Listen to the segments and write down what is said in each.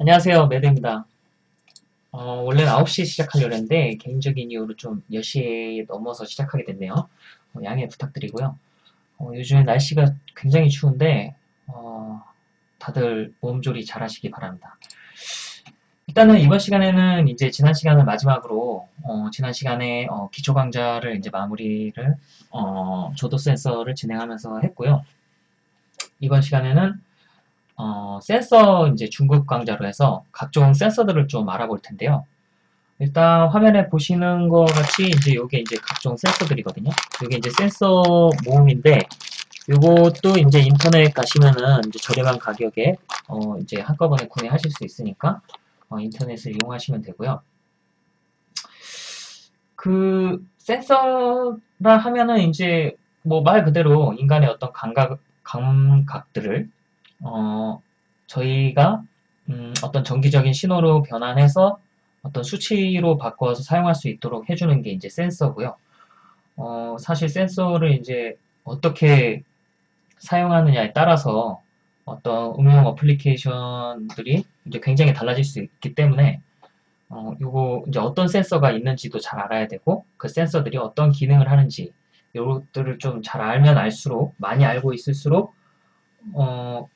안녕하세요. 매드입니다. 어, 원래는 9시에 시작하려고 했는데 개인적인 이유로 좀 10시에 넘어서 시작하게 됐네요. 어, 양해 부탁드리고요. 어, 요즘 날씨가 굉장히 추운데 어, 다들 몸조리 잘 하시기 바랍니다. 일단은 이번 시간에는 이제 지난 시간을 마지막으로 어, 지난 시간에 어, 기초 강좌를 이제 마무리를 어, 조도 센서를 진행하면서 했고요. 이번 시간에는 어, 센서 이제 중급 강좌로 해서 각종 센서들을 좀 알아볼 텐데요. 일단 화면에 보시는 것 같이 이제 요게 이제 각종 센서들이거든요. 요게 이제 센서 모음인데 요것도 이제 인터넷 가시면은 이제 저렴한 가격에 어 이제 한꺼번에 구매하실 수 있으니까 어 인터넷을 이용하시면 되고요. 그 센서라 하면은 이제 뭐 말 그대로 인간의 어떤 감각 감각들을 어, 저희가 음, 어떤 정기적인 신호로 변환해서 어떤 수치로 바꿔서 사용할 수 있도록 해주는 게 이제 센서고요. 어, 사실 센서를 이제 어떻게 사용하느냐에 따라서 어떤 응용 어플리케이션들이 이제 굉장히 달라질 수 있기 때문에 어, 요거 이제 어떤 센서가 있는지도 잘 알아야 되고 그 센서들이 어떤 기능을 하는지 요것들을 좀 잘 알면 알수록 많이 알고 있을수록 어,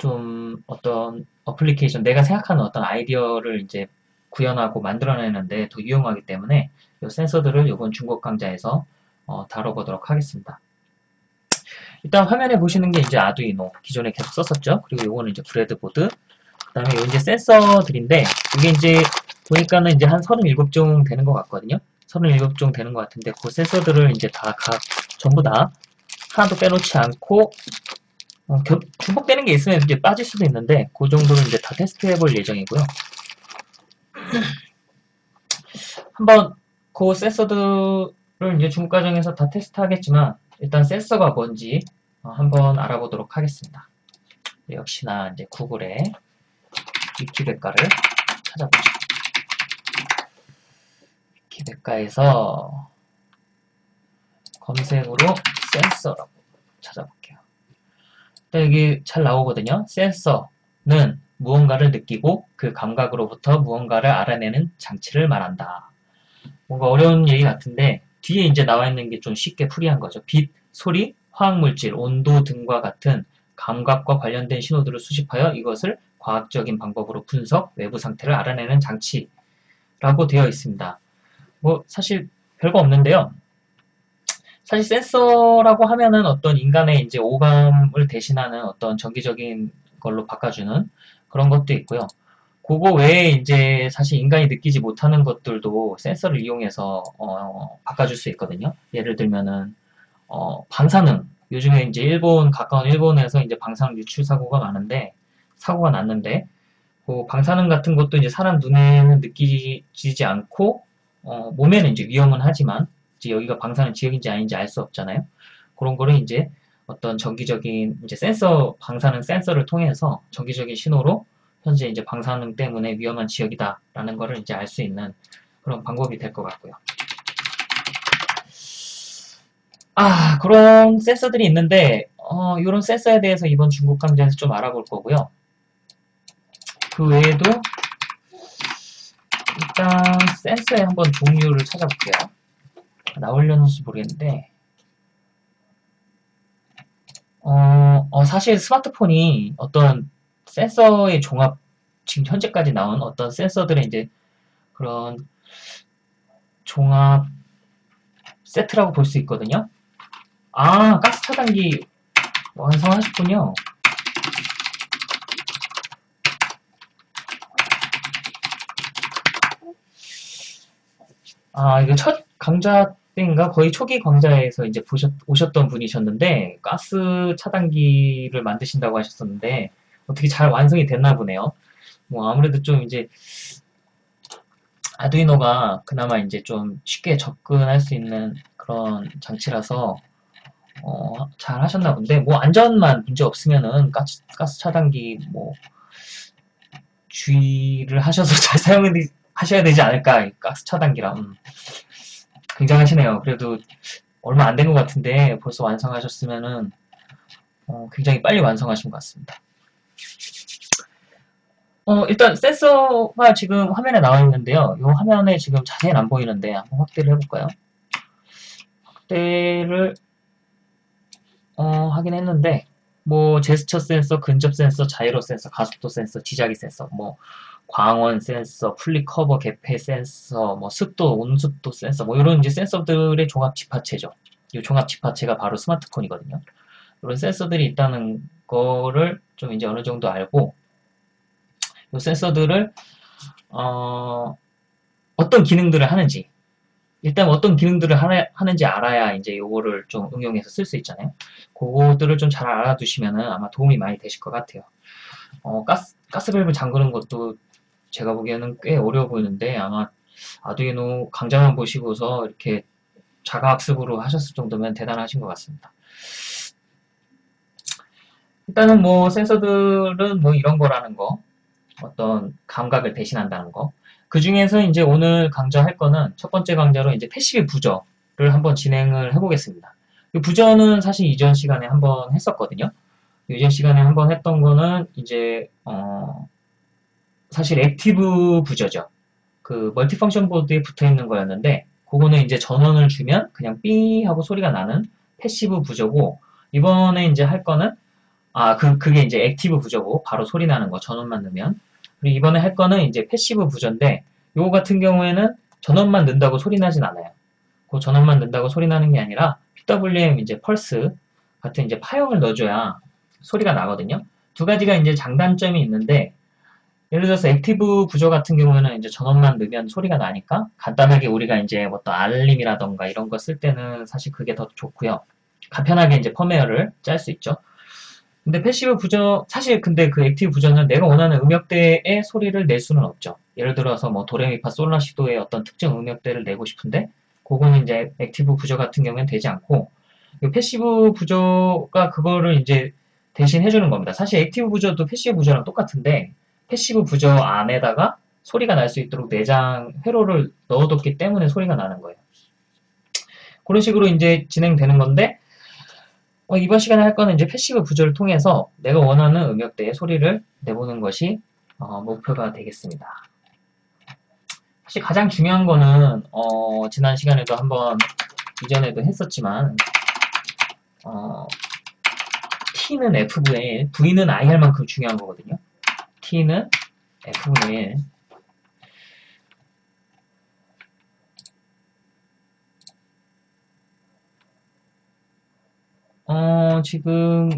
좀 어떤 어플리케이션, 내가 생각하는 어떤 아이디어를 이제 구현하고 만들어내는데 더 유용하기 때문에 이 센서들을 이번 중급 강좌에서 어, 다뤄보도록 하겠습니다. 일단 화면에 보시는 게 이제 아두이노 기존에 계속 썼었죠. 그리고 이거는 이제 breadboard. 그 다음에 이제 센서들인데 이게 이제 보니까는 이제 한 37종 되는 것 같거든요. 37종 되는 것 같은데 그 센서들을 이제 다 각 전부 다 하나도 빼놓지 않고 어, 겨, 중복되는 게 있으면 이제 빠질 수도 있는데 그 정도는 이제 다 테스트해 볼 예정이고요. 한번 그 센서들을 이제 중국 과정에서 다 테스트하겠지만 일단 센서가 뭔지 어, 한번 알아보도록 하겠습니다. 역시나 이제 구글에 위키백과를 찾아보죠. 위키백과에서 검색으로 센서라고 찾아볼게요. 여기 잘 나오거든요. 센서는 무언가를 느끼고 그 감각으로부터 무언가를 알아내는 장치를 말한다. 뭔가 어려운 얘기 같은데 뒤에 이제 나와 있는 게 좀 쉽게 풀이한 거죠. 빛, 소리, 화학물질, 온도 등과 같은 감각과 관련된 신호들을 수집하여 이것을 과학적인 방법으로 분석, 외부 상태를 알아내는 장치라고 되어 있습니다. 뭐 사실 별거 없는데요. 사실 센서라고 하면은 어떤 인간의 이제 오감을 대신하는 어떤 정기적인 걸로 바꿔주는 그런 것도 있고요. 그거 외에 이제 사실 인간이 느끼지 못하는 것들도 센서를 이용해서 어, 바꿔줄 수 있거든요. 예를 들면은 어, 방사능 요즘에 이제 일본 가까운 일본에서 이제 방사능 유출 사고가 많은데 사고가 났는데 그 방사능 같은 것도 이제 사람 눈에는 느끼지 않고 어, 몸에는 이제 위험은 하지만 이제 여기가 방사능 지역인지 아닌지 알 수 없잖아요. 그런 거를 이제 어떤 정기적인 이제 센서 방사능 센서를 통해서 정기적인 신호로 현재 이제 방사능 때문에 위험한 지역이다라는 거를 이제 알 수 있는 그런 방법이 될 것 같고요. 아 그런 센서들이 있는데 어, 이런 센서에 대해서 이번 중국 강좌에서 좀 알아볼 거고요. 그 외에도 일단 센서의 한번 종류를 찾아볼게요. 나오려는지 모르겠는데 어, 어, 사실 스마트폰이 어떤 센서의 종합 지금 현재까지 나온 어떤 센서들의 이제 그런 종합 세트라고 볼 수 있거든요. 아, 가스 차단기 완성하셨군요. 아, 이거 첫 강좌 때인가 거의 초기 광자에서 이제 보셨, 오셨던 분이셨는데 가스 차단기를 만드신다고 하셨었는데 어떻게 잘 완성이 됐나 보네요. 뭐 아무래도 좀 이제 아두이노가 그나마 이제 좀 쉽게 접근할 수 있는 그런 장치라서 어, 잘 하셨나 본데 뭐 안전만 문제 없으면은 가스, 가스 차단기 뭐 주의를 하셔서 잘 사용하셔야 되지 않을까 가스 차단기랑 음. 굉장하시네요. 그래도 얼마 안 된 것 같은데 벌써 완성하셨으면은 어, 굉장히 빨리 완성하신 것 같습니다. 어, 일단 센서가 지금 화면에 나와 있는데요. 이 화면에 지금 자세히는 안 보이는데 한번 확대를 해볼까요? 확대를 어, 하긴 했는데 뭐 제스처 센서, 근접 센서, 자이로 센서, 가속도 센서, 지자기 센서, 뭐 광원 센서, flip cover 개폐 센서, 뭐 습도, 온습도 센서, 뭐 이런 이제 센서들의 종합 집합체죠. 이 종합 집합체가 바로 스마트폰이거든요. 이런 센서들이 있다는 거를 좀 이제 어느 정도 알고 이 센서들을 어, 어떤 기능들을 하는지 일단 어떤 기능들을 하나, 는지 알아야 이제 요거를 좀 응용해서 쓸 수 있잖아요. 그거들을 좀 잘 알아두시면은 아마 도움이 많이 되실 것 같아요. 어, 가스, 가스밸브 잠그는 것도 제가 보기에는 꽤 어려워 보이는데 아마 아두이노 강좌만 보시고서 이렇게 자가학습으로 하셨을 정도면 대단하신 것 같습니다. 일단은 뭐 센서들은 뭐 이런 거라는 거 어떤 감각을 대신한다는 거. 그 중에서 이제 오늘 강좌할 거는 첫 번째 강좌로 이제 passive 부저를 한번 진행을 해보겠습니다. 이 부저는 사실 이전 시간에 한번 했었거든요. 이전 시간에 한번 했던 거는 이제 어 사실 active 부저죠. 그 multifunction board에 붙어 있는 거였는데 그거는 이제 전원을 주면 그냥 삐 하고 소리가 나는 passive 부저고 이번에 이제 할 거는 아, 그, 그게 이제 active 부저고 바로 소리 나는 거 전원만 넣으면 그리고 이번에 할 거는 이제 passive 부저인데 요거 같은 경우에는 전원만 넣는다고 소리 나진 않아요. 그 전원만 넣는다고 소리 나는 게 아니라 PWM 이제 펄스 같은 이제 파형을 넣어줘야 소리가 나거든요. 두 가지가 이제 장단점이 있는데 예를 들어서 active 부저 같은 경우에는 이제 전원만 넣으면 소리가 나니까 간단하게 우리가 이제 어떤 알림이라던가 이런 거 쓸 때는 사실 그게 더 좋고요. 간편하게 이제 펌웨어를 짤 수 있죠. 근데 passive 부저, 사실 근데 그 active 부저는 내가 원하는 음역대의 소리를 낼 수는 없죠. 예를 들어서 뭐 도레미파 솔라시도의 어떤 특정 음역대를 내고 싶은데 그거는 이제 active 부저 같은 경우는 되지 않고 이 passive 부저가 그거를 이제 대신 해주는 겁니다. 사실 active 부저도 passive 부저랑 똑같은데 passive 부저 안에다가 소리가 날 수 있도록 내장 회로를 넣어뒀기 때문에 소리가 나는 거예요. 그런 식으로 이제 진행되는 건데 어, 이번 시간에 할 거는 이제 passive 부저를 통해서 내가 원하는 음역대의 소리를 내보는 것이 어, 목표가 되겠습니다. 사실 가장 중요한 거는 어, 지난 시간에도 한번 이전에도 했었지만 어, T는 F분의 1, V는 IR만큼 중요한 거거든요. T는 F분의 1, 어, 지금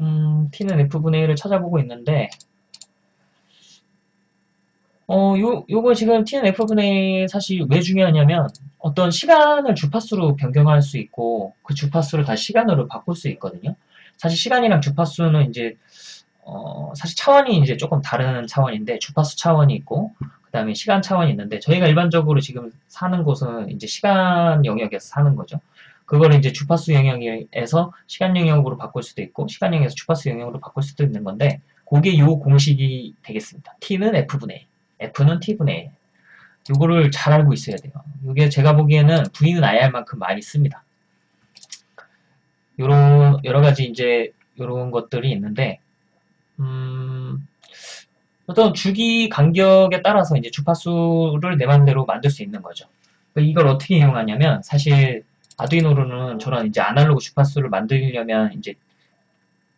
음, t는 f분의 1을 찾아보고 있는데 어, 요, 요거 지금 t는 f분의 1 사실 왜 중요하냐면 어떤 시간을 주파수로 변경할 수 있고 그 주파수를 다시 시간으로 바꿀 수 있거든요. 사실 시간이랑 주파수는 이제 어, 사실 차원이 이제 조금 다른 차원인데 주파수 차원이 있고 그 다음에 시간 차원이 있는데 저희가 일반적으로 지금 사는 곳은 이제 시간 영역에서 사는 거죠. 그거를 이제 주파수 영역에서 시간 영역으로 바꿀 수도 있고 시간 영역에서 주파수 영역으로 바꿀 수도 있는 건데 그게 요 공식이 되겠습니다. t는 f분의 1, f는 t분의 1. 요거를 잘 알고 있어야 돼요. 이게 제가 보기에는 v는 ir만큼 많이 씁니다. 요런 여러 가지 이제 요런 것들이 있는데 음, 어떤 주기 간격에 따라서 이제 주파수를 내 맘대로 만들 수 있는 거죠. 이걸 어떻게 이용하냐면 사실 아두이노로는 저런 이제 아날로그 주파수를 만들려면 이제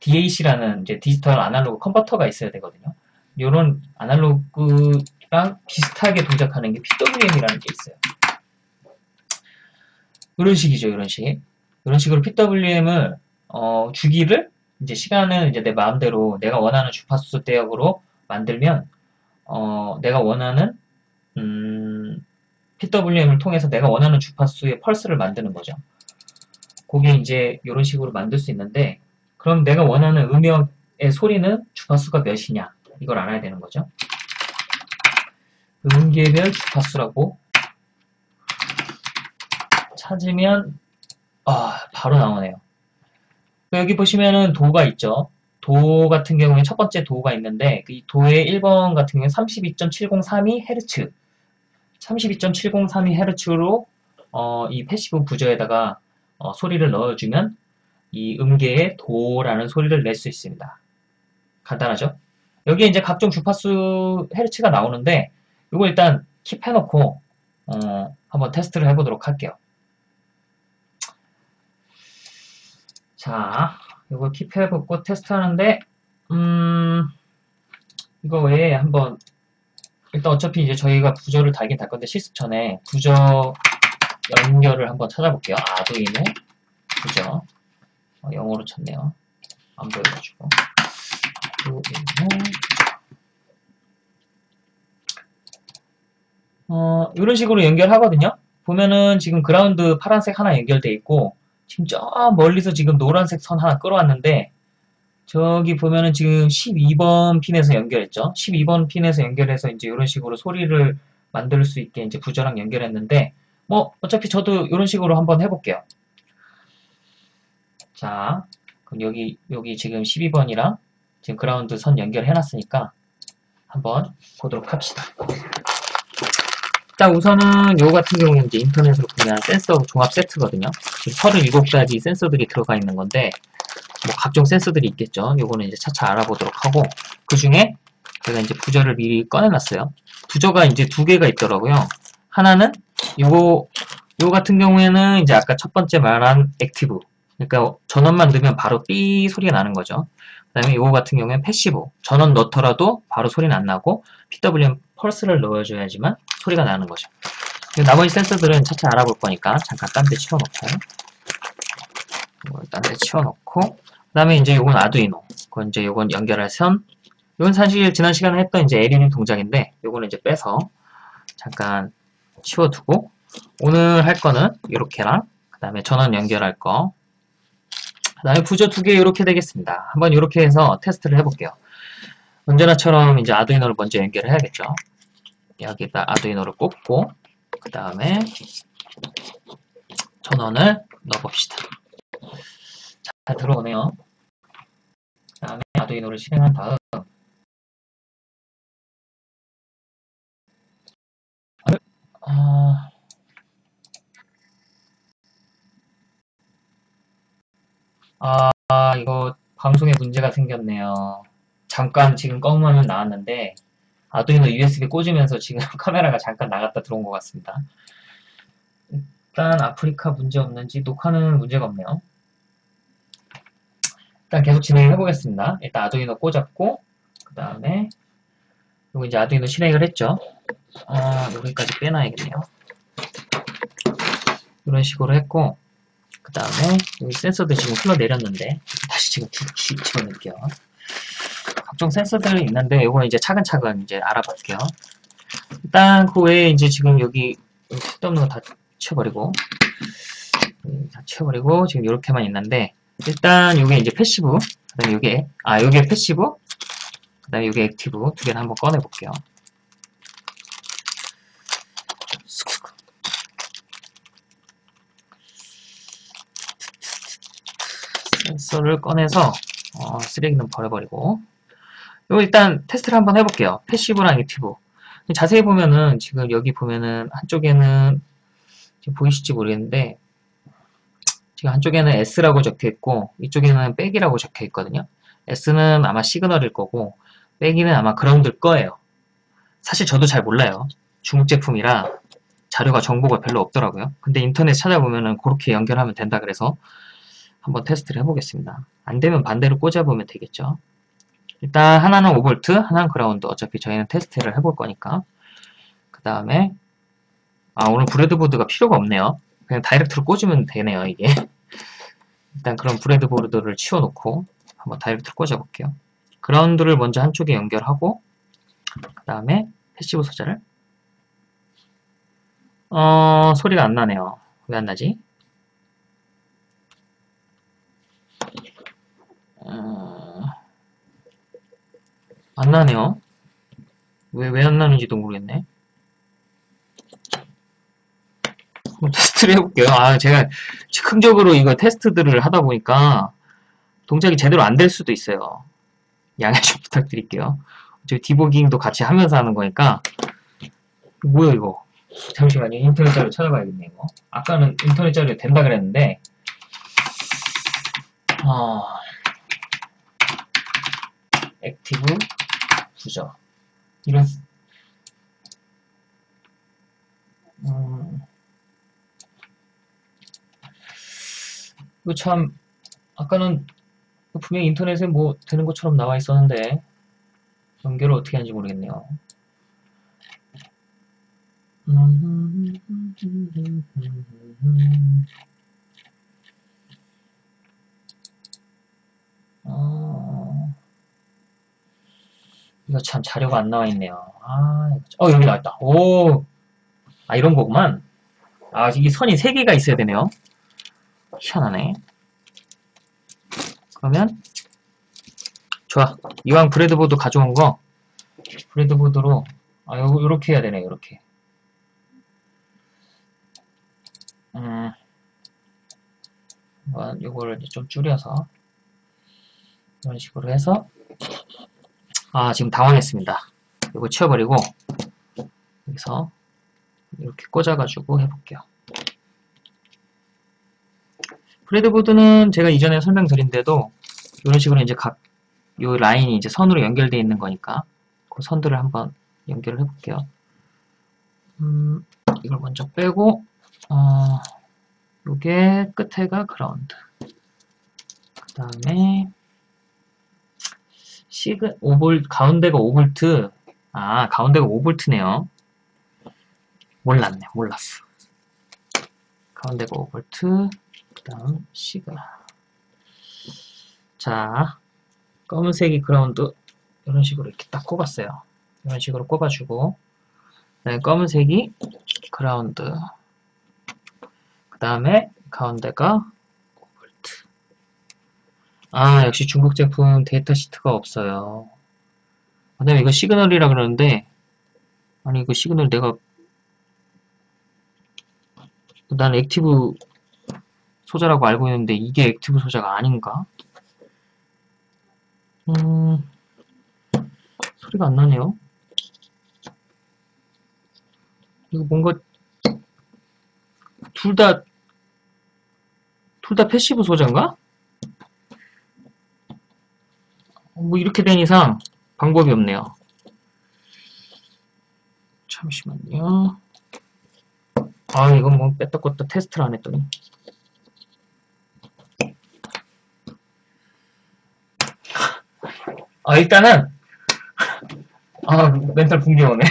DAC라는 이제 디지털 아날로그 컨버터가 있어야 되거든요. 이런 아날로그랑 비슷하게 동작하는 게 PWM이라는 게 있어요. 이런 식이죠, 이런 식. 이런 식으로 PWM을 어, 주기를 이제 시간을 이제 내 마음대로 내가 원하는 주파수 대역으로 만들면 어, 내가 원하는 음, PWM을 통해서 내가 원하는 주파수의 펄스를 만드는 거죠. 그게 이제 이런 식으로 만들 수 있는데 그럼 내가 원하는 음역의 소리는 주파수가 몇이냐 이걸 알아야 되는 거죠. 음계별 주파수라고 찾으면 아 바로 나오네요. 여기 보시면은 도가 있죠. 도 같은 경우에 첫 번째 도가 있는데 이 도의 1번 같은 경우에 32.703Hz 32.703Hz로 어, 이 passive 부저에다가 어, 소리를 넣어주면 이 음계의 도라는 소리를 낼 수 있습니다. 간단하죠? 여기에 이제 각종 주파수 헤르츠가 나오는데 이거 일단 keep해놓고 어, 한번 테스트를 해보도록 할게요. 자, 이거 keep해보고 테스트하는데 음, 이거 외에 한번 일단 어차피 이제 저희가 부저를 달긴 달 건데 실습 전에 부저 연결을 한번 찾아볼게요. 아두이노 부저 어, 영어로 쳤네요. 안 보여가지고 아두이노 어, 이런 식으로 연결하거든요. 보면은 지금 그라운드 파란색 하나 연결돼 있고 지금 저 멀리서 지금 노란색 선 하나 끌어왔는데 저기 보면은 지금 12번 핀에서 연결했죠. 12번 핀에서 연결해서 이제 이런 식으로 소리를 만들 수 있게 이제 부저랑 연결했는데 뭐 어차피 저도 이런 식으로 한번 해볼게요. 자, 그럼 여기 여기 지금 12번이랑 지금 그라운드 선 연결해놨으니까 한번 보도록 합시다. 자, 우선은 요거 같은 경우는 이제 인터넷으로 구매한 센서 종합 세트거든요. 지금 37가지 센서들이 들어가 있는 건데, 뭐 각종 센서들이 있겠죠. 요거는 이제 차차 알아보도록 하고, 그 중에 제가 이제 부저를 미리 꺼내놨어요. 부저가 이제 두 개가 있더라고요. 하나는 요거, 요거 같은 경우에는 이제 아까 첫 번째 말한 active. 그러니까 전원만 넣으면 바로 삐 소리가 나는 거죠. 그 다음에 요거 같은 경우에는 passive. 전원 넣더라도 바로 소리는 안 나고, PWM 펄스를 넣어줘야지만 소리가 나는 거죠. 나머지 센서들은 차차 알아볼 거니까 잠깐 딴 데 치워놓고. 딴데 치워놓고. 그 다음에 이제 요건 아두이노 그건 이제 요건 연결할 선. 이건 사실 지난 시간에 했던 이제 LED 동작인데 요거는 이제 빼서 잠깐 치워두고. 오늘 할 거는 이렇게랑 그 다음에 전원 연결할 거. 그 다음에 부저 두개 이렇게 되겠습니다. 한번 이렇게 해서 테스트를 해볼게요. 언제나처럼 이제 아두이노를 먼저 연결을 해야겠죠. 여기다 아두이노를 꽂고 그 다음에 전원을 넣어봅시다. 잘 들어오네요. 그 다음에 아두이노를 실행한 다음 아... 아 이거 방송에 문제가 생겼네요. 잠깐 지금 검은 화면 나왔는데 아두이노 USB 꽂으면서 지금 카메라가 잠깐 나갔다 들어온 것 같습니다. 일단 아프리카 문제 없는지 녹화는 문제가 없네요. 일단 계속 진행해 보겠습니다. 일단 아두이노 꽂았고 그 다음에 이거 이제 아두이노 실행을 했죠. 아 여기까지 빼놔야겠네요. 이런 식으로 했고 그 다음에 여기 센서도 지금 흘러내렸는데 다시 지금 집어넣을게요. 각종 센서들이 있는데 이거는 이제 차근차근 이제 알아볼게요. 일단 그 외에 이제 지금 여기 쓸데없는 거 다 치워버리고 음, 다 치워버리고 지금 이렇게만 있는데 일단 이게 이제 passive 그다음에 이게 아 이게 passive 그다음에 이게 active 두 개를 한번 꺼내 볼게요. 센서를 꺼내서 어, 쓰레기는 버려버리고 이거 일단 테스트를 한번 해볼게요. passive랑 active. 자세히 보면은 지금 여기 보면은 한쪽에는 지금 보이실지 모르겠는데 지금 한쪽에는 S라고 적혀 있고 이쪽에는 빼기라고 적혀 있거든요. S는 아마 시그널일 거고 빼기는 아마 ground일 거예요. 사실 저도 잘 몰라요. 중국 제품이라 자료가 정보가 별로 없더라고요. 근데 인터넷 찾아보면은 그렇게 연결하면 된다 그래서 한번 테스트를 해보겠습니다. 안 되면 반대로 꽂아보면 되겠죠. 일단 하나는 5V, 하나는 그라운드. 어차피 저희는 테스트를 해볼 거니까. 그 다음에 아 오늘 breadboard가 필요가 없네요. 그냥 direct로 꽂으면 되네요 이게. 일단 그런 breadboard를 치워놓고 한번 direct로 꽂아볼게요. ground를 먼저 한쪽에 연결하고 그 다음에 passive 소자를 어 소리가 안 나네요. 왜 안 나지? 안 나네요. 왜, 왜 안 나는지도 모르겠네. 한번 테스트를 해볼게요. 아, 제가 즉흥적으로 이거 테스트들을 하다 보니까 동작이 제대로 안 될 수도 있어요. 양해 좀 부탁드릴게요. 저 디버깅도 같이 하면서 하는 거니까. 뭐야, 이거. 잠시만요. 인터넷 자료 찾아봐야겠네, 이거. 아까는 인터넷 자료 된다 그랬는데, 어, active 부저. 이런, 음, 이거 참, 아까는 분명 인터넷에 뭐 되는 것처럼 나와 있었는데, 연결을 어떻게 하는지 모르겠네요. 어, 참 자료가 안 나와 있네요. 아, 어, 여기 나왔다. 오, 아, 이런 거구만. 아, 이 선이 3개가 있어야 되네요. 희한하네. 그러면, 좋아. 이왕 브레드보드 가져온 거, 브레드보드로, 아, 요, 요렇게 해야 되네, 요렇게. 음, 이제 좀 줄여서, 이런 식으로 해서, 아, 지금 당황했습니다. 이거 치워버리고, 여기서, 이렇게 꽂아가지고 해볼게요. 브레드보드는 제가 이전에 설명드린데도 이런 식으로 이제 각 요 라인이 이제 선으로 연결되어 있는 거니까 그 선들을 한번 연결을 해볼게요. 음, 이걸 먼저 빼고 어, 요게 끝에가 그라운드 그 다음에 sig 5볼 가운데가 5볼트 아 가운데가 5볼트네요. 몰랐네 몰랐어. 가운데가 5볼트 그 다음 sig 자 검은색이 그라운드 이런 식으로 이렇게 딱 꼽았어요. 이런 식으로 꼽아주고 그다음에 검은색이 그라운드 그 다음에 가운데가 5V 아 역시 중국 제품 데이터 시트가 없어요. 그 다음에 이거 signal이라 그러는데 아니 이거 시그널 내가 난 active 소자라고 알고 있는데 이게 active 소자가 아닌가? 음, 소리가 안 나네요. 이거 뭔가 둘 다 둘 다 passive 소자인가? 뭐 이렇게 된 이상 방법이 없네요. 잠시만요. 아 이건 뭐 뺐다 껐다 테스트를 안 했더니 아 일단은 아 멘탈 붕괴 오네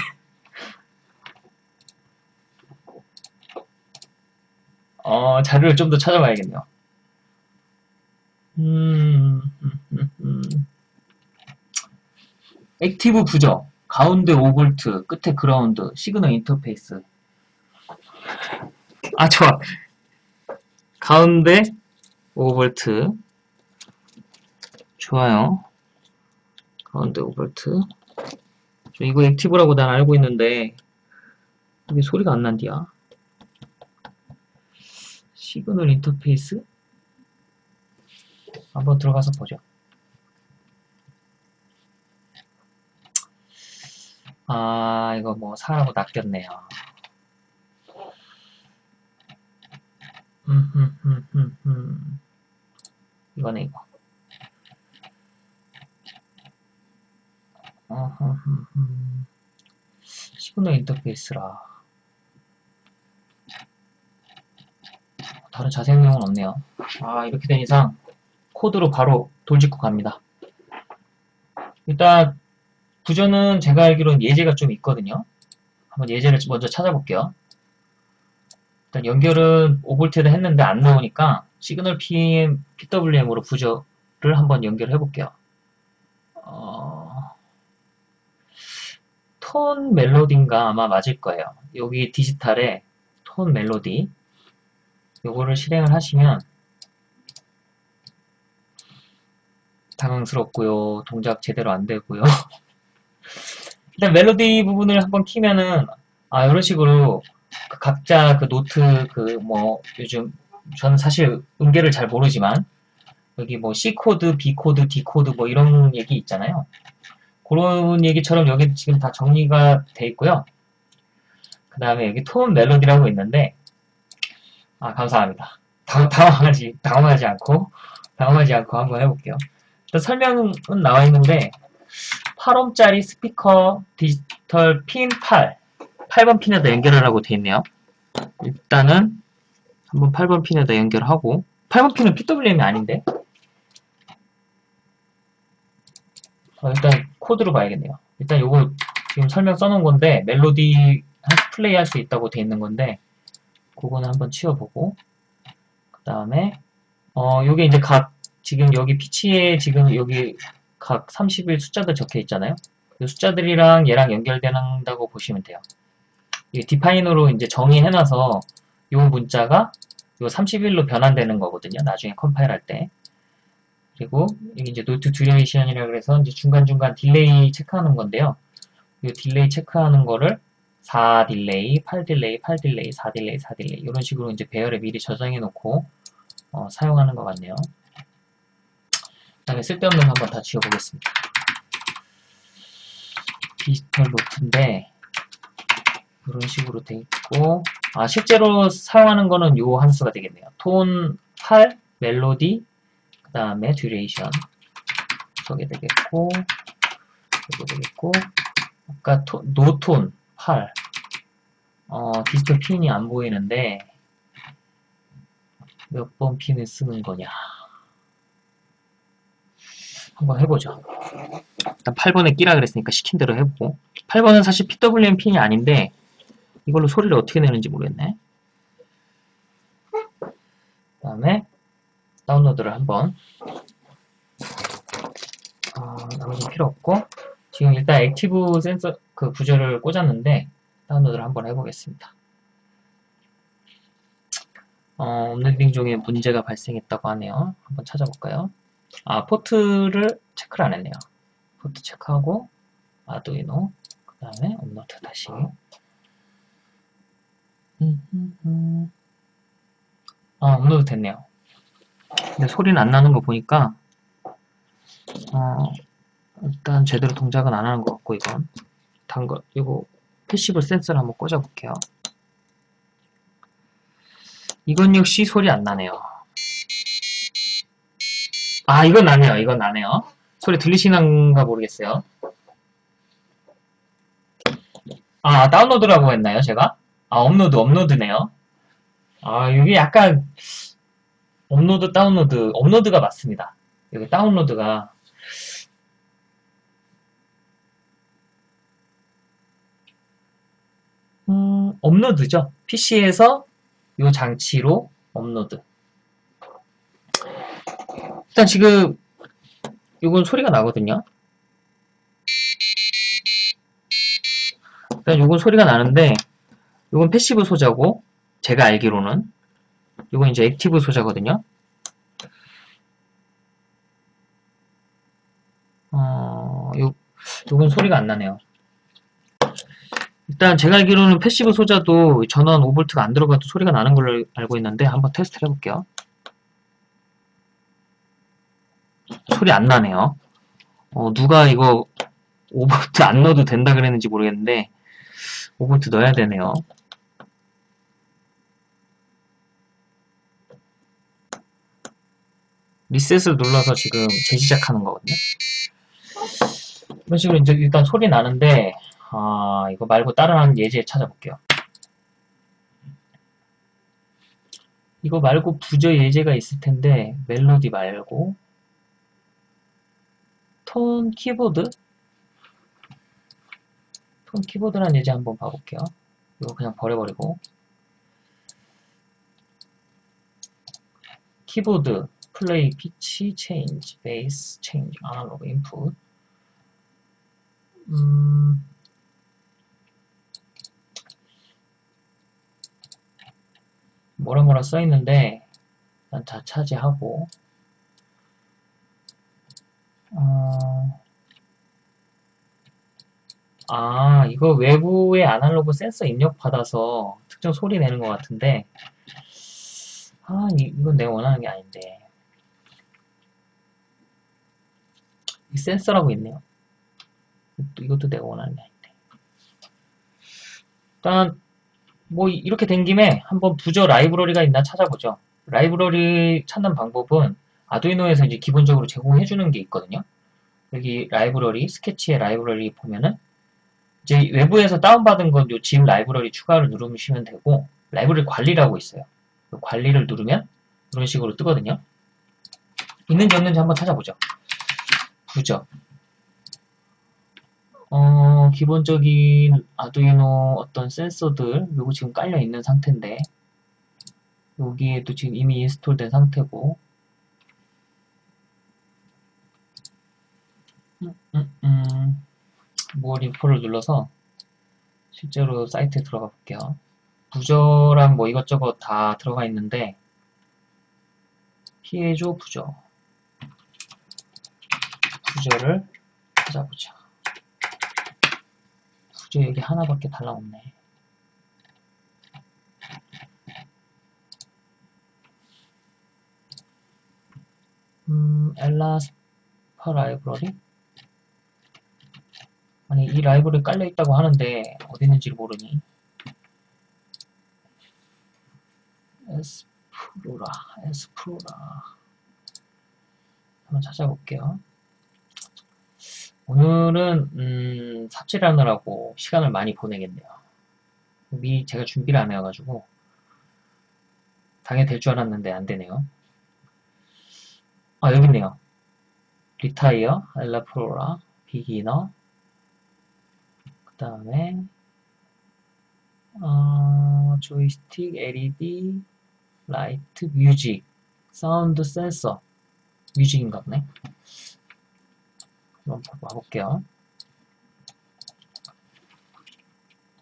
어 자료를 좀 더 찾아봐야겠네요 음, 음, 음, 음. active 부저 가운데 5V 끝에 그라운드 시그널 인터페이스. 아 좋아. 가운데 5V 좋아요. 가운데 5V 이거 active라고 난 알고 있는데 이게 소리가 안 난디야. 시그널 인터페이스? 한번 들어가서 보죠 아 이거 뭐 사라고 낚였네요. 음, 음, 음. 이거네 이거. 어허흠흠. 시그널 인터페이스라. 다른 자세한 내용은 없네요. 아 이렇게 된 이상 코드로 바로 돌직구 갑니다. 일단 구조는 제가 알기로는 예제가 좀 있거든요 한번 예제를 먼저 찾아볼게요 일단 연결은 5V에다 했는데 안 나오니까 signal PM, PWM으로 부저를 한번 연결해 볼게요 어... tone melody인가 아마 맞을 거예요. 여기 디지털에 tone melody 요거를 실행을 하시면 당황스럽고요. 동작 제대로 안 되고요. 일단 멜로디 부분을 한번 키면은 아 이런 식으로 그 각자 그 노트 그 뭐 요즘 저는 사실 음계를 잘 모르지만 여기 뭐 C 코드, B 코드, D 코드 뭐 이런 얘기 있잖아요. 그런 얘기처럼 여기 지금 다 정리가 돼 있고요. 그 다음에 여기 tone melody라고 있는데 아 감사합니다. 당, 당황하지 당황하지 않고 당황하지 않고 한번 해볼게요. 일단 설명은 나와 있는데 8옴짜리 스피커 디지털 핀 8. 8번 핀에다 연결하라고 되어 있네요. 일단은 한번 8번 핀에다 연결하고 8번 핀은 PWM이 아닌데 어, 일단 코드로 봐야겠네요. 일단 요거 지금 설명 써놓은 건데 멜로디 플레이 할 수 있다고 돼 있는 건데 그거는 한번 치워보고 그 다음에 어 요게 이제 각 지금 여기 피치에 지금 여기 각 30일 숫자들 적혀 있잖아요. 이 숫자들이랑 얘랑 연결된다고 보시면 돼요. 이 define으로 이제 정의해놔서 이 문자가 요 30일로 변환되는 거거든요. 나중에 컴파일 할 때. 그리고 이게 이제 note duration이라 그래서 이제 중간중간 delay 체크하는 건데요. 이 delay 체크하는 거를 4 delay, 8 delay, 8 delay, 4 delay, 4 delay 이런 식으로 이제 배열에 미리 저장해 놓고 어, 사용하는 것 같네요. 그 다음에 쓸데없는 거 한번 다 지워보겠습니다. 디지털 note인데 이런 식으로 돼 있고 아 실제로 사용하는 거는 요 함수가 되겠네요. tone 8, melody, 그 다음에 duration 저게 되겠고 이거 되겠고 아까 토, no tone 8 어, 디지털 핀이 안 보이는데 몇 번 핀을 쓰는 거냐 한번 해보죠. 일단 8번에 끼라 그랬으니까 시킨 대로 해보고 8번은 사실 PWM 핀이 아닌데 이걸로 소리를 어떻게 내는지 모르겠네. 그 다음에 다운로드를 한번 어, 나머지 필요 없고 지금 일단 active 센서 그 구조를 꽂았는데 다운로드를 한번 해보겠습니다. 어, uploading 중에 문제가 발생했다고 하네요. 한번 찾아볼까요? 아, 포트를 체크를 안 했네요. 포트 체크하고 아두이노 그 다음에 업로드 다시 아, 업로드 됐네요. 근데 소리는 안 나는 거 보니까 어, 일단 제대로 동작은 안 하는 것 같고 이건 단거 이거 passive 센서를 한번 꽂아 볼게요. 이건 역시 소리 안 나네요. 아, 이건 나네요. 이건 나네요. 소리 들리시는가 모르겠어요. 아, 다운로드라고 했나요, 제가? 아, 업로드, 업로드네요. 아, 이게 약간, 업로드, 다운로드, 업로드가 맞습니다. 여기 다운로드가, 음, 업로드죠. PC에서 이 장치로 업로드. 일단 지금 이건 소리가 나거든요. 일단 이건 소리가 나는데 이건 passive 소자고 제가 알기로는 이건 이제 active 소자거든요. 어, 요, 요건 소리가 안 나네요. 일단 제가 알기로는 passive 소자도 전원 5V가 안 들어가도 소리가 나는 걸로 알고 있는데 한번 테스트를 해볼게요. 소리 안 나네요. 어, 누가 이거 5V 안 넣어도 된다 그랬는지 모르겠는데 5V 넣어야 되네요. 리셋을 눌러서 지금 재시작하는 거거든요. 이런 식으로 이제 일단 소리 나는데 아 이거 말고 다른 예제 찾아볼게요. 이거 말고 부저 예제가 있을 텐데 멜로디 말고 톤 키보드? 톤 키보드란 예제 한번 봐볼게요. 이거 그냥 버려버리고. keyboard play pitch change base change analog input. 음. 뭐라 뭐라 써있는데 일단 다 차지하고 어... 아 이거 외부의 아날로그 센서 입력받아서 특정 소리 내는 것 같은데. 아 이, 이건 내가 원하는 게 아닌데. 이 센서라고 있네요. 이것도 내가 원하는 게 아닌데. 일단 뭐 이렇게 된 김에 한번 부저 라이브러리가 있나 찾아보죠. 라이브러리 찾는 방법은 아두이노에서 이제 기본적으로 제공해주는 게 있거든요. 여기 라이브러리, 스케치의 라이브러리 보면은 이제 외부에서 다운받은 건요 zip 라이브러리 추가를 누르시면 되고 라이브러리 관리라고 있어요. 그 관리를 누르면 이런 식으로 뜨거든요. 있는지 없는지 한번 찾아보죠. 부적. 어, 기본적인 아두이노 어떤 센서들 요거 지금 깔려 있는 상태인데 여기에도 지금 이미 인스톨된 상태고 음, 음, 음. 무얼 인포를 눌러서 실제로 사이트에 들어가 볼게요. 부저랑 뭐 이것저것 다 들어가 있는데 피해줘 부저 부저를 찾아보자. 부저 여기 하나밖에 달라없네. 음, 엘라스파 라이브러리? 아니, 이 라이브러리 깔려있다고 하는데, 어디 있는지 를 모르니. 에스프로라, 에스프로라. 한번 찾아볼게요. 오늘은, 음, 삽질하느라고 시간을 많이 보내겠네요. 미리 제가 준비를 안 해가지고, 당연히 될 줄 알았는데 안 되네요. 아, 여기 있네요. 리타이어, 엘라프로라, 비기너, 그 다음에, 어, 조이스틱, LED, 라이트, 뮤직, 사운드 센서, 뮤직인가 보네. 한번 봐볼게요.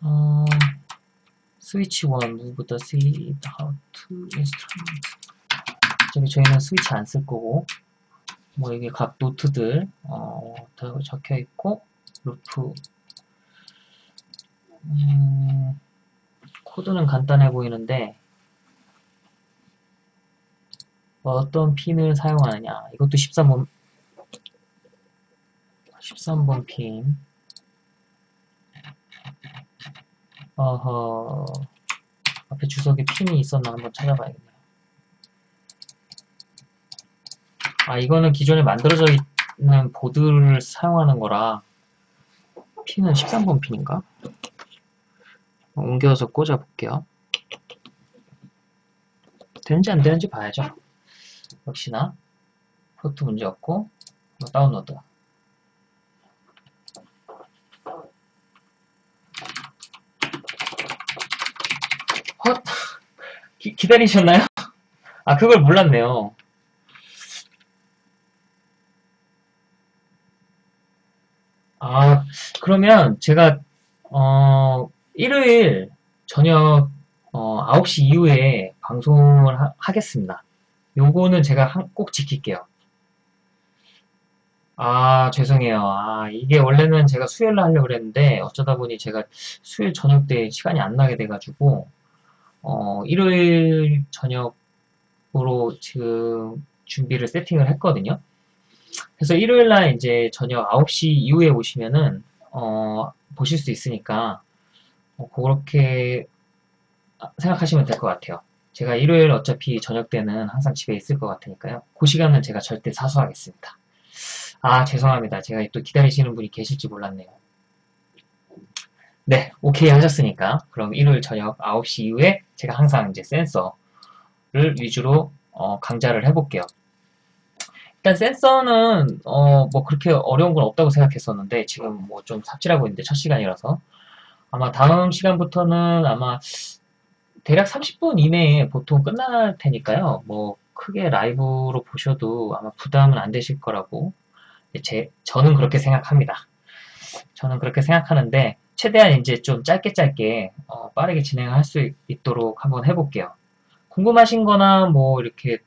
어, 스위치 1, move the seed how to instrument. 저기 저희는 스위치 안 쓸 거고, 뭐 여기 각 노트들, 어, 다 적혀 있고, loop, 음, 코드는 간단해 보이는데, 어떤 핀을 사용하느냐. 이것도 13번, 13번 핀. 어허, 앞에 주석에 핀이 있었나 한번 찾아봐야겠네요. 아, 이거는 기존에 만들어져 있는 보드를 사용하는 거라, 핀은 13번 핀인가? 옮겨서 꽂아 볼게요. 되는지 안 되는지 봐야죠. 역시나 포트 문제 없고 다운로드 헛 기, 기다리셨나요? 아 그걸 몰랐네요. 아 그러면 제가 어 일요일 저녁 어, 9시 이후에 방송을 하, 겠습니다 요거는 제가 한, 꼭 지킬게요. 아, 죄송해요. 아, 이게 원래는 제가 수요일날 하려고 그랬는데, 어쩌다 보니 제가 수요일 저녁 때 시간이 안 나게 돼가지고, 어, 일요일 저녁으로 지금 준비를 세팅을 했거든요. 그래서 일요일날 이제 저녁 9시 이후에 오시면은, 어, 보실 수 있으니까, 어, 그렇게 생각하시면 될 것 같아요. 제가 일요일 어차피 저녁 때는 항상 집에 있을 것 같으니까요. 그 시간은 제가 절대 사수하겠습니다. 아, 죄송합니다. 제가 또 기다리시는 분이 계실지 몰랐네요. 네, 오케이 하셨으니까 그럼 일요일 저녁 9시 이후에 제가 항상 이제 센서를 위주로 어, 강좌를 해볼게요. 일단 센서는 어, 뭐 그렇게 어려운 건 없다고 생각했었는데 지금 뭐 좀 삽질하고 있는데 첫 시간이라서 아마 다음 시간부터는 아마 대략 30분 이내에 보통 끝날 테니까요. 뭐 크게 라이브로 보셔도 아마 부담은 안 되실 거라고 제 저는 그렇게 생각합니다. 저는 그렇게 생각하는데 최대한 이제 좀 짧게 짧게 어, 빠르게 진행할 수 있도록 한번 해볼게요. 궁금하신 거나 뭐 이렇게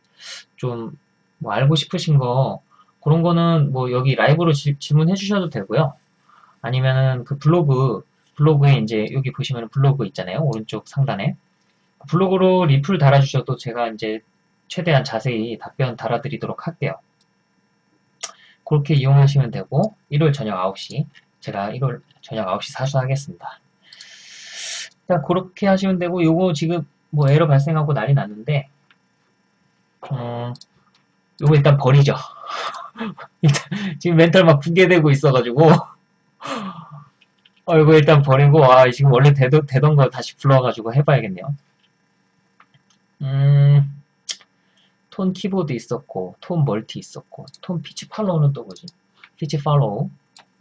좀 뭐 알고 싶으신 거 그런 거는 뭐 여기 라이브로 지, 질문해 주셔도 되고요. 아니면은 그 블로그 블로그에 이제 여기 보시면 블로그 있잖아요. 오른쪽 상단에 블로그로 리플 달아주셔도 제가 이제 최대한 자세히 답변 달아드리도록 할게요. 그렇게 이용하시면 되고 일요일 저녁 9시 제가 일요일 저녁 9시 사수하겠습니다. 일단 그렇게 하시면 되고 요거 지금 뭐 에러 발생하고 난리 났는데 어, 요거 일단 버리죠. 지금 멘탈 막 붕괴되고 있어가지고 어 이거 일단 버리고 아 지금 원래 되던, 되던 거 다시 불러가지고 해봐야겠네요. 음, tone keyboard 있었고 tone multi 있었고 tone pitch follow는 또 뭐지? pitch follow?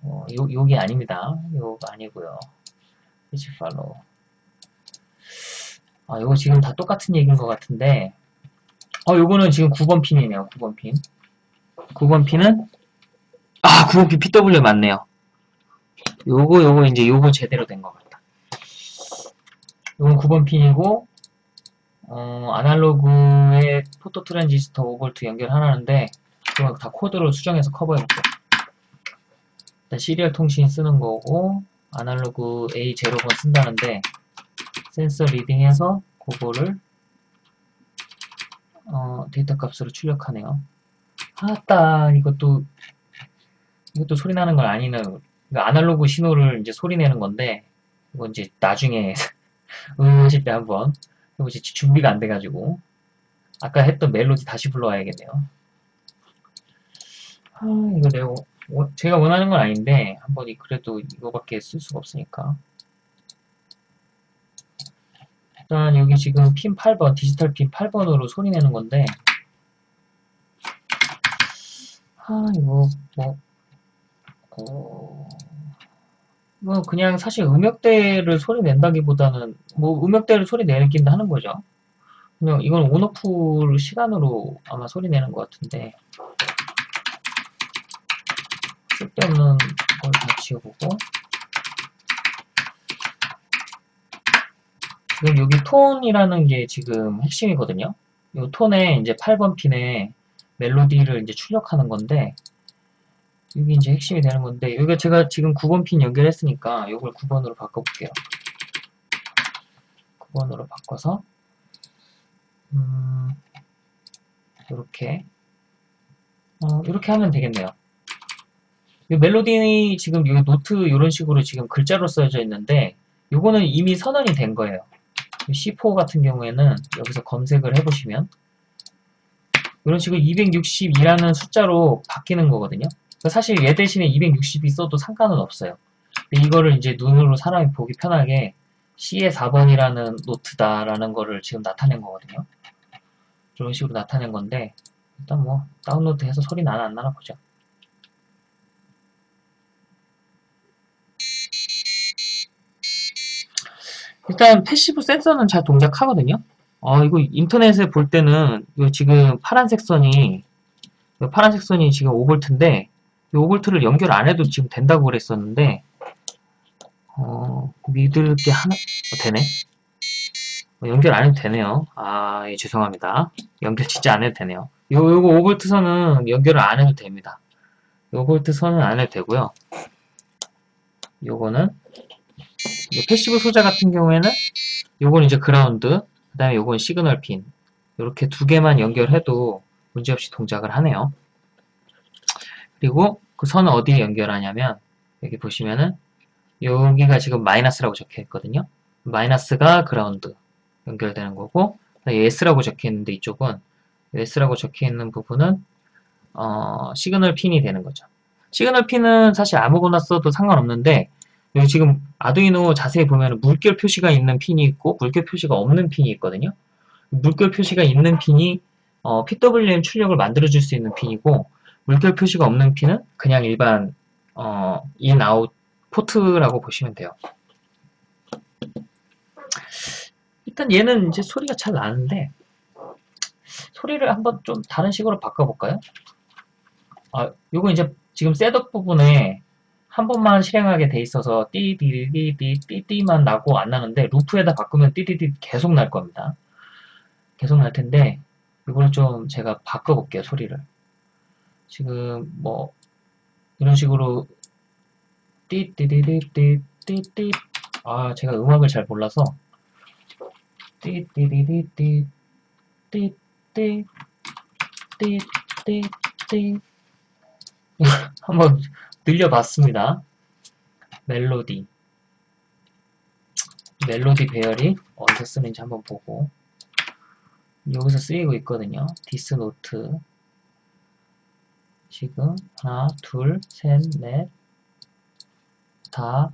어, 요, 요게 아닙니다. 요거 아니고요. pitch follow. 아 요거 지금 다 똑같은 얘기인 것 같은데 어 요거는 지금 9번 핀이네요 9번 핀. 9번 핀은? 아 9번 핀 PW 맞네요 요거 요거 이제 요거 제대로 된 것 같다. 요건 9번 핀이고 어, 아날로그에 photo 트랜지스터 5V 연결하라는데 그거 다 코드로 수정해서 커버해볼게요. 일단 serial 통신 쓰는 거고 아날로그 A0번 쓴다는데 센서 reading해서 그거를 어, 데이터 값으로 출력하네요. 아따 이것도 이것도 소리 나는 건 아니네. 그러니까 아날로그 신호를 이제 소리 내는 건데 이거 이제 나중에 음 하실 때 한번 이거 이제 준비가 안 돼가지고. 아까 했던 멜로디 다시 불러와야겠네요. 아 이거 내가 제가 원하는 건 아닌데 한번 그래도 이거밖에 쓸 수가 없으니까. 일단 여기 지금 핀 8번 디지털 핀 8번으로 소리 내는 건데. 아 이거 뭐 어... 뭐 그냥 사실 음역대를 소리 낸다기보다는 뭐 음역대를 소리 내긴 하는 거죠. 그냥 이건 온오프 시간으로 아마 소리 내는 것 같은데 쓸데없는 걸 다 지워보고 지금 여기 톤이라는 게 지금 핵심이거든요. 이 톤에 이제 8번 핀에 멜로디를 이제 출력하는 건데 이게 이제 핵심이 되는 건데 여기가 제가 지금 9번 핀 연결했으니까 이걸 9번으로 바꿔볼게요. 9번으로 바꿔서 음, 이렇게 어, 이렇게 하면 되겠네요. 이 멜로디 지금 이 노트 이런 식으로 지금 글자로 써져 있는데 이거는 이미 선언이 된 거예요. C4 같은 경우에는 여기서 검색을 해보시면 이런 식으로 262라는 숫자로 바뀌는 거거든요. 사실 얘 대신에 260이 써도 상관은 없어요. 이거를 이제 눈으로 사람이 보기 편하게 C의 4번이라는 노트다라는 거를 지금 나타낸 거거든요. 이런 식으로 나타낸 건데 일단 뭐 다운로드 해서 소리 나나 안 나나 보자. 일단 passive 센서는 잘 동작하거든요. 어, 이거 인터넷에 볼 때는 지금 파란색 선이 파란색 선이 지금 5V인데 5V를 연결 안 해도 지금 된다고 그랬었는데 어, 믿을 게 하나 어, 되네? 어, 연결 안 해도 되네요. 아 예, 죄송합니다. 연결 진짜 안 해도 되네요. 요, 요거 5V 선은 연결을 안 해도 됩니다. 5V 선은 안 해도 되고요. 요거는 passive 소자 같은 경우에는 요건 이제 그라운드 그 다음에 요건 시그널 핀. 이렇게 두 개만 연결해도 문제없이 동작을 하네요. 그리고 그 선을 어디에 연결하냐면 여기 보시면은 여기가 지금 마이너스라고 적혀 있거든요. 마이너스가 그라운드 연결되는 거고 S라고 적혀 있는데 이쪽은 S라고 적혀 있는 부분은 어, 시그널 핀이 되는 거죠. 시그널 핀은 사실 아무거나 써도 상관없는데 여기 지금 아두이노 자세히 보면 물결 표시가 있는 핀이 있고 물결 표시가 없는 핀이 있거든요. 물결 표시가 있는 핀이 어, PWM 출력을 만들어줄 수 있는 핀이고 물결 표시가 없는 핀은 그냥 일반 어, in, out 포트라고 보시면 돼요. 일단 얘는 이제 소리가 잘 나는데 소리를 한번 좀 다른 식으로 바꿔볼까요? 아, 요거 이제 지금 셋업 부분에 한 번만 실행하게 돼 있어서 띠디디디띠띠만 나고 안 나는데 루프에다 바꾸면 띠디디 계속 날 겁니다. 계속 날 텐데 이걸 좀 제가 바꿔볼게요 소리를. 지금 뭐 이런 식으로 띠띠디디띠띠띠 아 제가 음악을 잘 몰라서 띠띠디디띠 띠띠 띠띠띠 한번 늘려봤습니다. 멜로디 멜로디 배열이 어디서 쓰는지 한번 보고 여기서 쓰이고 있거든요. this note 지금 하나, 둘, 셋, 넷, 다,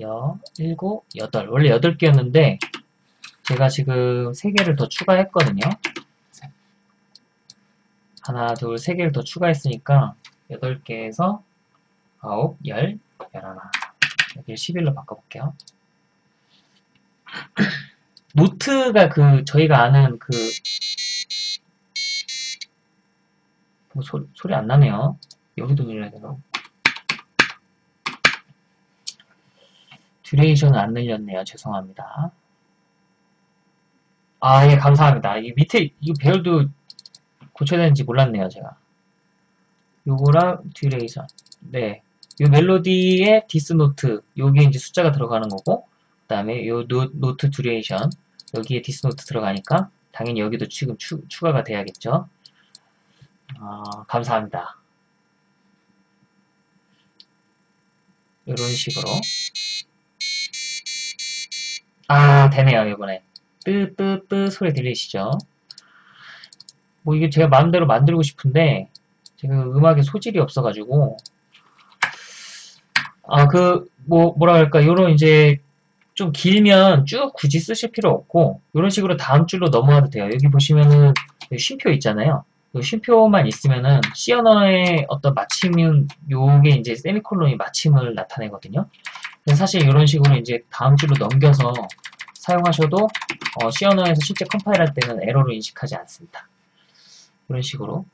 여, 일곱, 여덟. 원래 여덟 개였는데 제가 지금 세 개를 더 추가했거든요. 하나, 둘, 세 개를 더 추가했으니까 여덟 개에서 아홉, 열, 열하나. 여기를 11로 바꿔볼게요. 노트가 그 저희가 아는 그 뭐 소, 소리 안 나네요. 여기도 눌러야 되나? duration은 안 늘렸네요. 죄송합니다. 아, 예, 감사합니다. 이 밑에, 이 배열도 고쳐야 되는지 몰랐네요, 제가. 요거랑 duration. 네. 요 멜로디에 this note, 여기에 이제 숫자가 들어가는 거고, 그 다음에 요 노, note duration, 여기에 this note 들어가니까, 당연히 여기도 지금 추, 추가가 돼야겠죠. 아, 감사합니다. 이런 식으로. 아, 되네요, 이번에. 뜨뜨뜨 소리 들리시죠? 뭐 이게 제가 마음대로 만들고 싶은데, 지금 음악에 소질이 없어가지고, 아, 그, 뭐, 뭐라 할까, 요런 이제, 좀 길면 쭉 굳이 쓰실 필요 없고, 요런 식으로 다음 줄로 넘어가도 돼요. 여기 보시면은, 쉼표 있잖아요. 요 쉼표만 있으면은, C 언어의 어떤 마침은, 요게 이제 세미콜론이 마침을 나타내거든요. 사실 이런 식으로 이제 다음 줄로 넘겨서 사용하셔도, 어, C 언어에서 실제 컴파일 할 때는 에러를 인식하지 않습니다. 이런 식으로.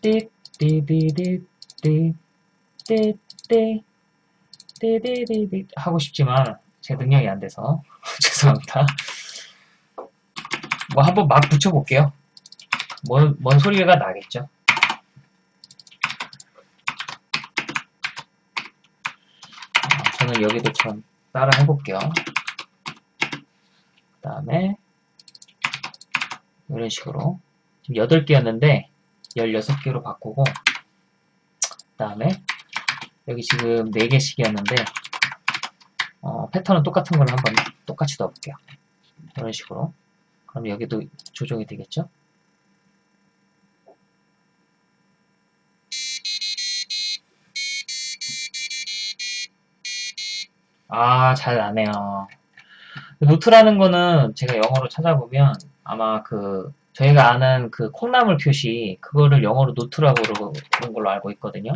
띠띠띠띠띠 띠띠 띠띠띠띠 하고 싶지만 제 능력이 안 돼서 죄송합니다. 뭐 한번 막 붙여볼게요. 뭔, 뭔 소리가 나겠죠. 아, 저는 여기도 좀 따라 해볼게요. 그 다음에 이런 식으로 지금 8개였는데 16개로 바꾸고 그 다음에 여기 지금 4개씩이었는데 어, 패턴은 똑같은 걸로 한번 똑같이 넣어볼게요. 이런 식으로 그럼 여기도 조정이 되겠죠? 아, 잘 나네요. note라는 거는 제가 영어로 찾아보면 아마 그 저희가 아는 그 콩나물 표시 그거를 영어로 note라고 그러는 걸로 알고 있거든요.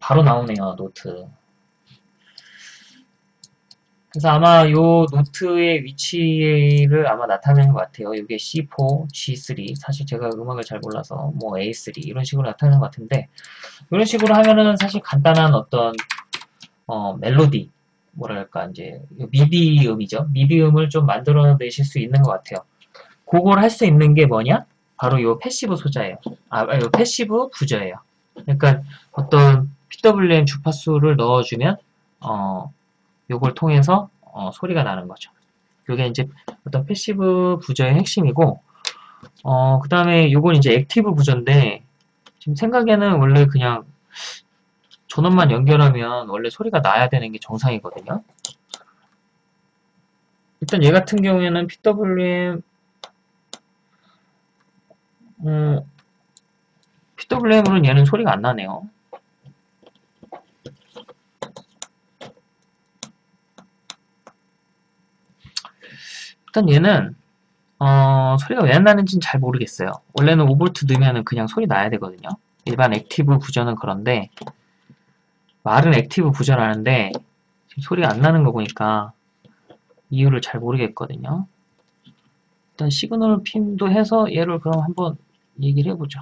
바로 나오네요, 노트. 그래서 아마 요 note의 위치를 아마 나타내는 것 같아요. 이게 C4, G3. 사실 제가 음악을 잘 몰라서 뭐 A3 이런 식으로 나타내는 것 같은데 이런 식으로 하면은 사실 간단한 어떤 어, 멜로디 뭐랄까 이제 미디음이죠. 미디음을 좀 만들어내실 수 있는 것 같아요. 그걸 할 수 있는 게 뭐냐? 바로 요 passive 소자예요. 아, 요 passive 부저예요. 그러니까 어떤 PWM 주파수를 넣어주면 어, 요걸 통해서 어, 소리가 나는 거죠. 요게 이제 어떤 passive 부저의 핵심이고 어, 그 다음에 요건 이제 active 부저인데 지금 생각에는 원래 그냥 전원만 연결하면 원래 소리가 나야 되는 게 정상이거든요. 일단 얘 같은 경우에는 PWM 음, PWM으로는 얘는 소리가 안 나네요. 일단 얘는 어, 소리가 왜안 나는지는 잘 모르겠어요. 원래는 5V 넣으면 그냥 소리 나야 되거든요. 일반 active 부저는 그런데 말은 active 부저라는데 소리가 안 나는 거 보니까 이유를 잘 모르겠거든요. 일단 시그널 핀도 해서 얘를 그럼 한번 얘기를 해보죠.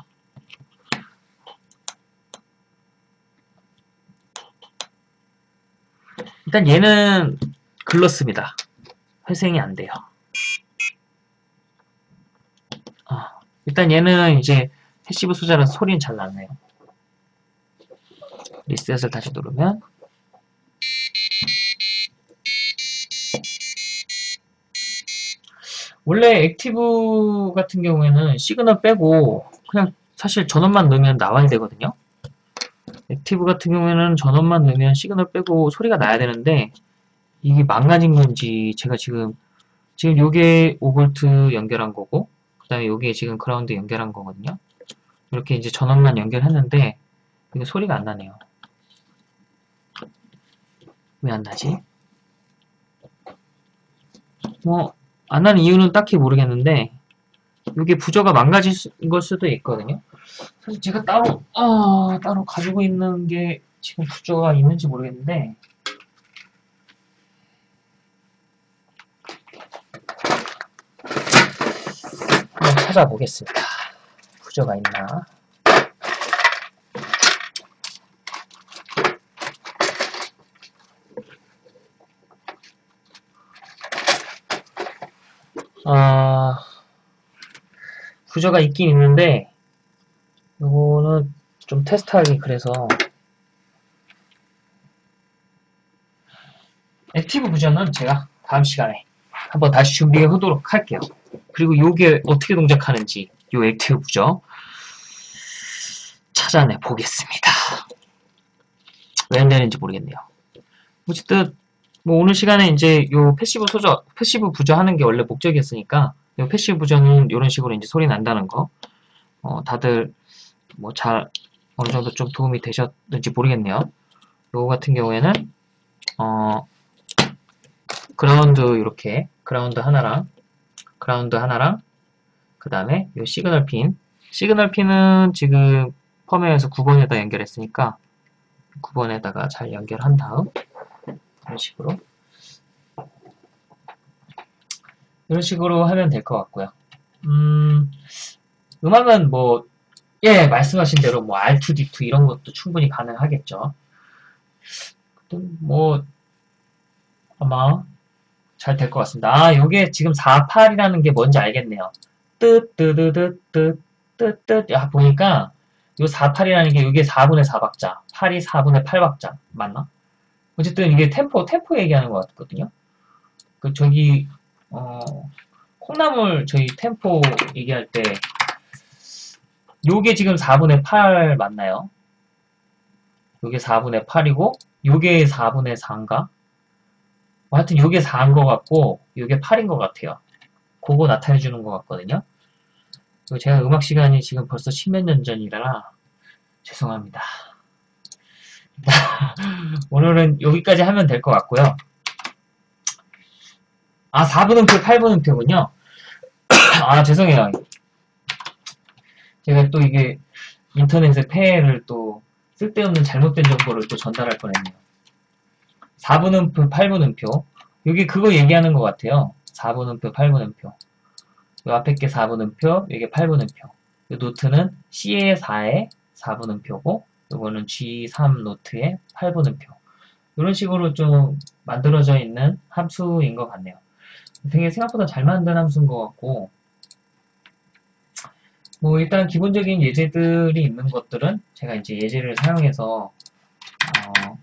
일단 얘는 글렀습니다. 회생이 안 돼요. 아, 일단 얘는 이제 passive 소자라서 소리는 잘 나네요. 리셋을 다시 누르면 원래 active 같은 경우에는 시그널 빼고 그냥 사실 전원만 넣으면 나와야 되거든요. active 같은 경우에는 전원만 넣으면 시그널 빼고 소리가 나야 되는데 이게 망가진 건지 제가 지금 지금 요게 5V 연결한 거고 그 다음에 요게 지금 그라운드 연결한 거거든요. 이렇게 이제 전원만 연결했는데 이게 소리가 안 나네요. 왜 안 나지? 뭐, 안 나는 이유는 딱히 모르겠는데, 이게 부저가 망가진 걸 수도 있거든요. 사실 제가 따로, 아, 따로 가지고 있는 게 지금 부저가 있는지 모르겠는데, 찾아보겠습니다. 부저가 있나? 아, 부저가 있긴 있는데, 요거는 좀 테스트하기 그래서, active 부저는 제가 다음 시간에 한번 다시 준비해 보도록 할게요. 그리고 요게 어떻게 동작하는지, 요 active 부저 찾아내 보겠습니다. 왜 안 되는지 모르겠네요. 어쨌든, 뭐 오늘 시간에 이제 요 passive 소저, passive 부저 하는 게 원래 목적이었으니까 요 passive 부저는 이런 식으로 이제 소리 난다는 거. 어, 다들 뭐 잘 어느 정도 좀 도움이 되셨는지 모르겠네요. 요거 같은 경우에는 어 그라운드 이렇게 그라운드 하나랑 그라운드 하나랑 그 다음에 요 시그널 핀. 시그널 핀은 지금 펌웨어에서 9번에다 연결했으니까 9번에다가 잘 연결한 다음 이런 식으로 이런 식으로 하면 될 것 같고요. 음, 음악은 뭐, 예, 말씀하신 대로 뭐 R2D2 이런 것도 충분히 가능하겠죠. 뭐, 아마 잘 될 것 같습니다. 아, 요게 지금 48이라는 게 뭔지 알겠네요. 뜨뜨뜨뜨뜨 뜨뜨 야, 보니까 요 48이라는 게 이게 4분의 4박자, 8이 4분의 8박자 맞나? 어쨌든 이게 템포, 템포 얘기하는 것 같거든요. 그, 저기, 어, 콩나물 저희 템포 얘기할 때, 요게 지금 4분의 8 맞나요? 요게 4분의 8이고, 요게 4분의 4인가? 뭐 하여튼 요게 4인 것 같고, 요게 8인 것 같아요. 그거 나타내 주는 것 같거든요. 제가 음악 시간이 지금 벌써 십몇 년 전이라, 죄송합니다. 오늘은 여기까지 하면 될 것 같고요. 아, 4분음표, 8분음표군요. 아, 죄송해요. 제가 또 이게 인터넷에 폐를 또 쓸데없는 잘못된 정보를 또 전달할 뻔했네요. 4분음표, 8분음표. 여기 그거 얘기하는 것 같아요. 4분음표, 8분음표. 이 앞에 게 4분음표, 이게 8분음표. 이 노트는 C의 4의 4분음표고, 이거는 G3 노트의 8분음표. 이런 식으로 좀 만들어져 있는 함수인 것 같네요. 되게 생각보다 잘 만든 함수인 것 같고, 뭐 일단 기본적인 예제들이 있는 것들은 제가 이제 예제를 사용해서 어,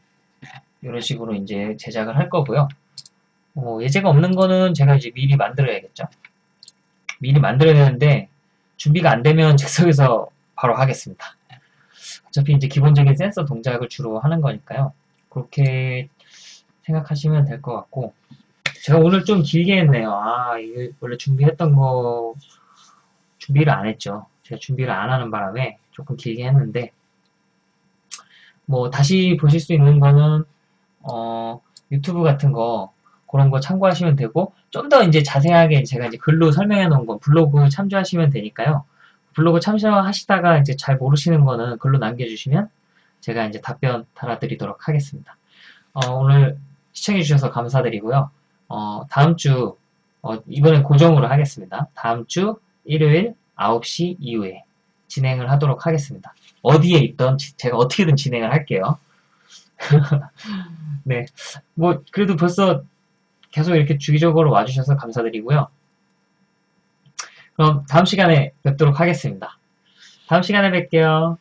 이런 식으로 이제 제작을 할 거고요. 어, 예제가 없는 거는 제가 이제 미리 만들어야겠죠. 미리 만들어야 되는데 준비가 안 되면 즉석에서 바로 하겠습니다. 어차피 이제 기본적인 센서 동작을 주로 하는 거니까요. 그렇게 생각하시면 될 것 같고 제가 오늘 좀 길게 했네요. 아, 이게 원래 준비했던 거 준비를 안 했죠. 제가 준비를 안 하는 바람에 조금 길게 했는데 뭐 다시 보실 수 있는 거는 어, 유튜브 같은 거 그런 거 참고하시면 되고 좀 더 이제 자세하게 제가 이제 글로 설명해 놓은 거 블로그 참조하시면 되니까요. 블로그 참조하시다가 이제 잘 모르시는 거는 글로 남겨주시면 제가 이제 답변 달아드리도록 하겠습니다. 어, 오늘 시청해주셔서 감사드리고요. 어, 다음 주, 어, 이번엔 고정으로 하겠습니다. 다음 주 일요일 9시 이후에 진행을 하도록 하겠습니다. 어디에 있던 제가 어떻게든 진행을 할게요. 네. 뭐, 그래도 벌써 계속 이렇게 주기적으로 와주셔서 감사드리고요. 그럼 다음 시간에 뵙도록 하겠습니다. 다음 시간에 뵐게요.